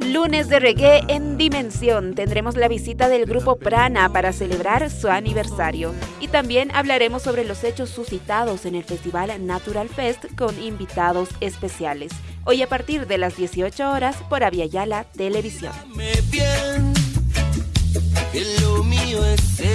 Lunes de reggae en Dimensión. Tendremos la visita del grupo Prana para celebrar su aniversario. Y también hablaremos sobre los hechos suscitados en el Festival Natural Fest con invitados especiales. Hoy a partir de las 18 horas por Aviala Televisión. lo mío es.